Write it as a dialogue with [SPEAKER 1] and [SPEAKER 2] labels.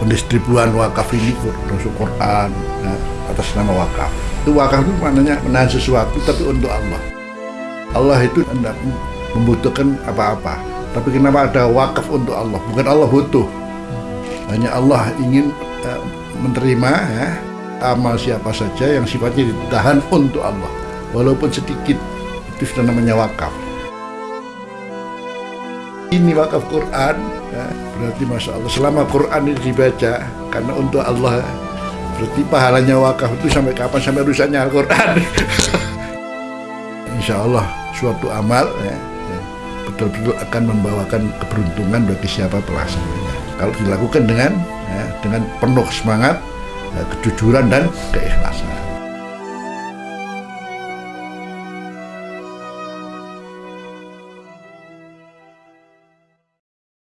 [SPEAKER 1] pendistribuan wakaf ini termasuk Quran ya, atas nama wakaf. Itu wakaf itu maknanya menahan sesuatu tapi untuk Allah. Allah itu tidak membutuhkan apa-apa. Tapi kenapa ada wakaf untuk Allah? Bukan Allah butuh. Hanya Allah ingin uh, menerima ya, amal siapa saja yang sifatnya ditahan untuk Allah. Walaupun sedikit itu sudah namanya wakaf ini wakaf Quran. Ya, berarti masya Allah selama Quran ini dibaca karena untuk Allah berarti pahalanya wakaf itu sampai kapan? Sampai rusaknya Al-Quran. Insya Allah suatu amal ya, ya, betul-betul akan membawakan keberuntungan bagi siapa pelaksananya kalau dilakukan dengan dengan penuh semangat kejujuran dan keikhlasan